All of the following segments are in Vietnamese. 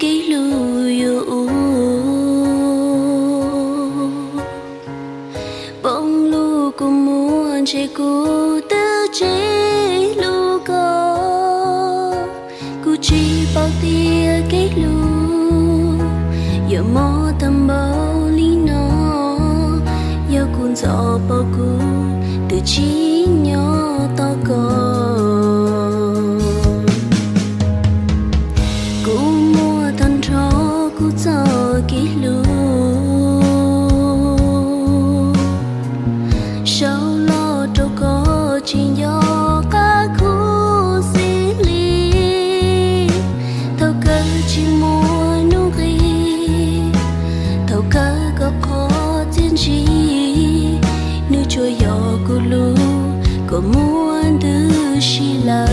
cái lu yêu bông lu của muốn chế cô tư chế lu có cô chỉ bao tia cái lu giờ mò tâm bao lý nó. Giờ cuốn gió bao cô từ chỉ nhỏ to có cô mua thân cho cô cho kỹ lu sao lo đâu có chuyện do cả khu xí ly thâu cơ chỉ mua nụ ghi thâu cơ có khó tiên trí nữ cho gió cô lu có muốn thứ xí lờ.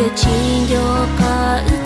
Có thể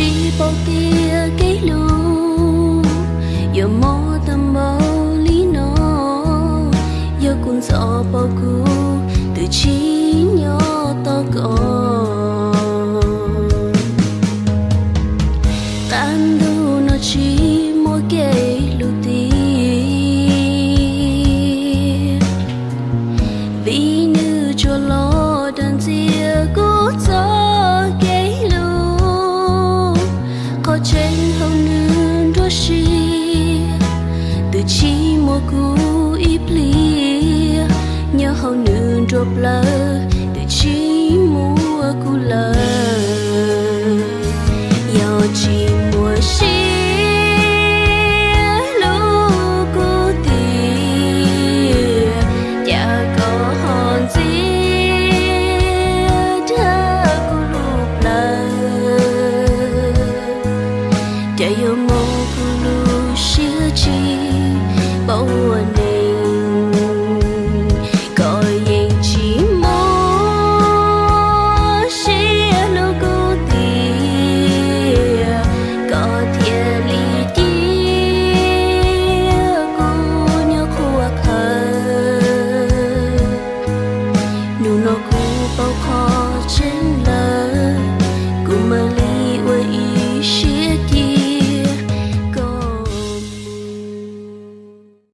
ជីបោទាកេលូយមោតំបោលីណូយកគុនសអបោគូទៅជី nữ từ chỉ một cú ít lia nhớ hầu nữ drop love